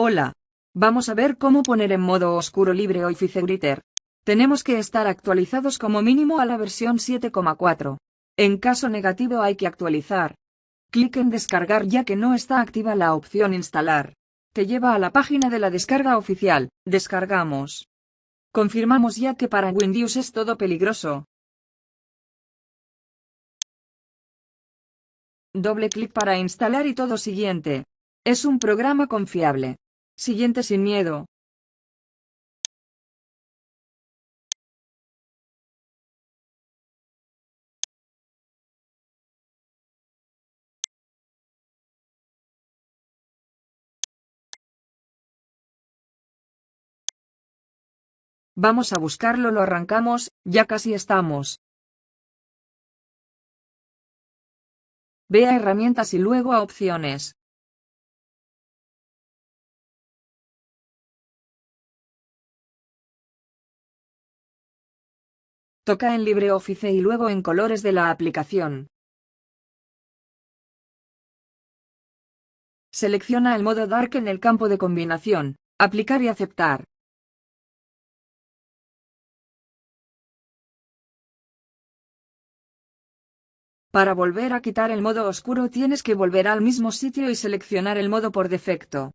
Hola. Vamos a ver cómo poner en modo oscuro libre Writer. Tenemos que estar actualizados como mínimo a la versión 7,4. En caso negativo hay que actualizar. Clic en descargar ya que no está activa la opción instalar. Te lleva a la página de la descarga oficial. Descargamos. Confirmamos ya que para Windows es todo peligroso. Doble clic para instalar y todo siguiente. Es un programa confiable. Siguiente sin miedo. Vamos a buscarlo, lo arrancamos, ya casi estamos. Ve a herramientas y luego a opciones. Toca en LibreOffice y luego en colores de la aplicación. Selecciona el modo Dark en el campo de combinación, aplicar y aceptar. Para volver a quitar el modo oscuro tienes que volver al mismo sitio y seleccionar el modo por defecto.